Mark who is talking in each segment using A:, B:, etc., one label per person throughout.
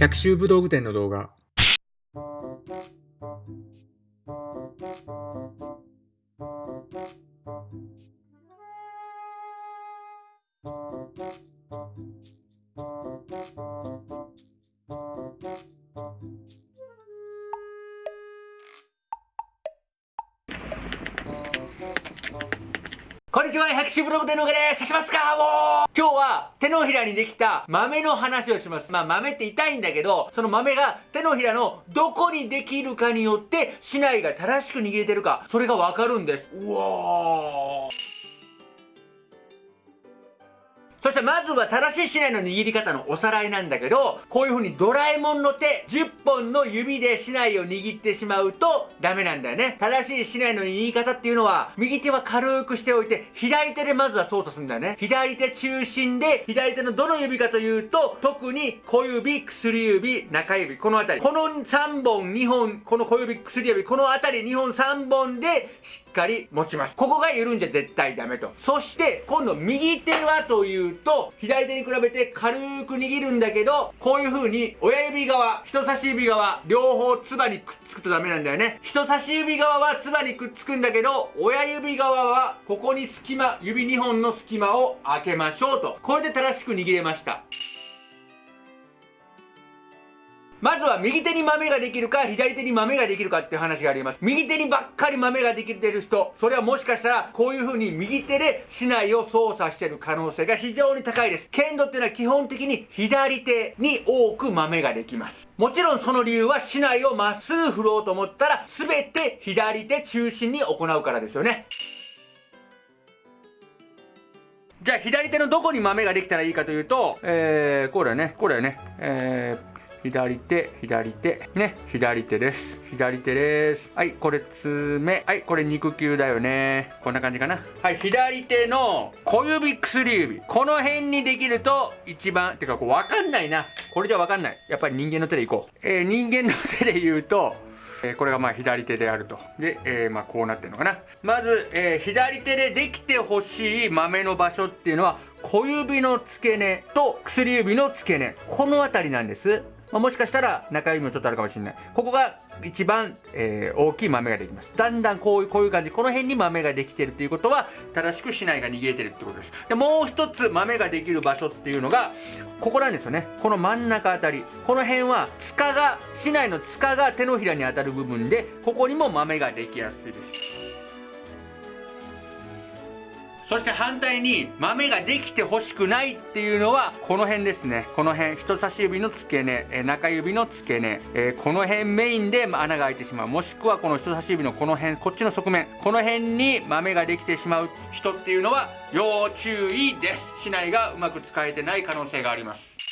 A: 百秋武道具店の動画。
B: こんにちは、百種ブログでのです。きますかもう今日は手のひらにできた豆の話をします。まあ豆って痛いんだけど、その豆が手のひらのどこにできるかによって竹刀が正しく握れてるか、それがわかるんです。うわー。そしてまずは正しい竹刀の握り方のおさらいなんだけど、こういう風にドラえもんの手、10本の指で竹刀を握ってしまうとダメなんだよね。正しい竹刀の握り方っていうのは、右手は軽くしておいて、左手でまずは操作するんだよね。左手中心で、左手のどの指かというと、特に小指、薬指、中指、このあたり。この3本、2本、この小指、薬指、このあたり2本、3本でしっかり持ちます。ここが緩んじゃ絶対ダメと。そして、今度右手はといううと、左手に比べて軽く握るんだけど、こういう風に親指側、人差し指側、両方唾にくっつくとダメなんだよね。人差し指側は唾にくっつくんだけど、親指側はここに隙間、指2本の隙間を開けましょうと。これで正しく握れました。まずは右手に豆ができるか左手に豆ができるかっていう話があります。右手にばっかり豆ができてる人、それはもしかしたらこういう風に右手で竹刀を操作してる可能性が非常に高いです。剣道っていうのは基本的に左手に多く豆ができます。もちろんその理由は竹刀をまっすぐ振ろうと思ったら全て左手中心に行うからですよね。じゃあ左手のどこに豆ができたらいいかというと、えー、これね、これね、えー、左手、左手、ね、左手です。左手です。はい、これ爪。はい、これ肉球だよね。こんな感じかな。はい、左手の小指、薬指。この辺にできると一番、てかこうわかんないな。これじゃわかんない。やっぱり人間の手でいこう。えー、人間の手で言うと、え、これがまあ左手であると。で、えー、まあこうなってるのかな。まず、えー、左手でできてほしい豆の場所っていうのは、小指の付け根と薬指の付け根。この辺りなんです。まあ、もしかしたら中指もちょっとあるかもしれない。ここが一番、えー、大きい豆ができます。だんだんこういう、こういう感じ、この辺に豆ができてるっていうことは、正しく竹刀が握れてるってことです。で、もう一つ豆ができる場所っていうのが、ここなんですよね。この真ん中あたり。この辺は、塚が、竹刀の塚が手のひらに当たる部分で、ここにも豆ができやすいです。そして反対に豆ができてほしくないっていうのはこの辺ですね。この辺人差し指の付け根、え中指の付け根、え、この辺メインで穴が開いてしまう。もしくはこの人差し指のこの辺こっちの側面。この辺に豆ができてしまう人っていうのは要注意です。竹刀がうまく使えてない可能性があります。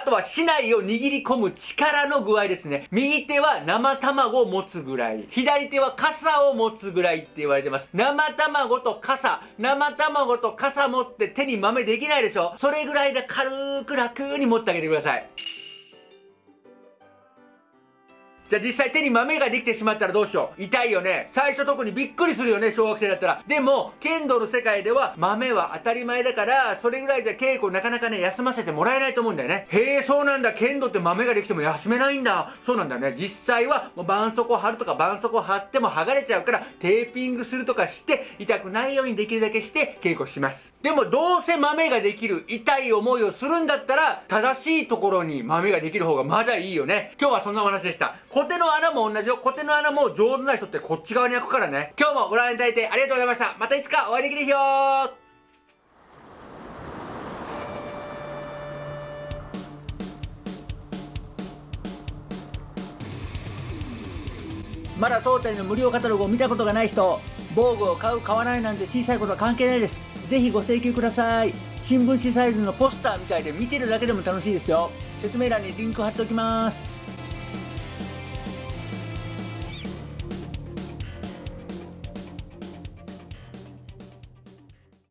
B: あとは竹刀を握り込む力の具合ですね。右手は生卵を持つぐらい。左手は傘を持つぐらいって言われてます。生卵と傘。生卵と傘持って手に豆できないでしょそれぐらいで軽く楽に持ってあげてください。じゃあ実際手に豆ができてしまったらどうしよう。痛いよね。最初特にびっくりするよね、小学生だったら。でも、剣道の世界では豆は当たり前だから、それぐらいじゃ稽古なかなかね、休ませてもらえないと思うんだよね。へえ、そうなんだ。剣道って豆ができても休めないんだ。そうなんだよね。実際は、もう絆創膏貼るとか絆創膏貼っても剥がれちゃうから、テーピングするとかして、痛くないようにできるだけして稽古します。でもどうせ豆ができる痛い思いをするんだったら正しいところに豆ができる方がまだいいよね。今日はそんなお話でした。コテの穴も同じよ。コテの穴も上手な人ってこっち側に開くからね。今日もご覧いただいてありがとうございました。またいつかお会いできる日よまだ当店の無料カタログを見たことがない人、防具を買う買わないなんて小さいことは関係ないです。ぜひご請求ください。新聞紙サイズのポスターみたいで見てるだけでも楽しいですよ。説明欄にリンク貼っておきます。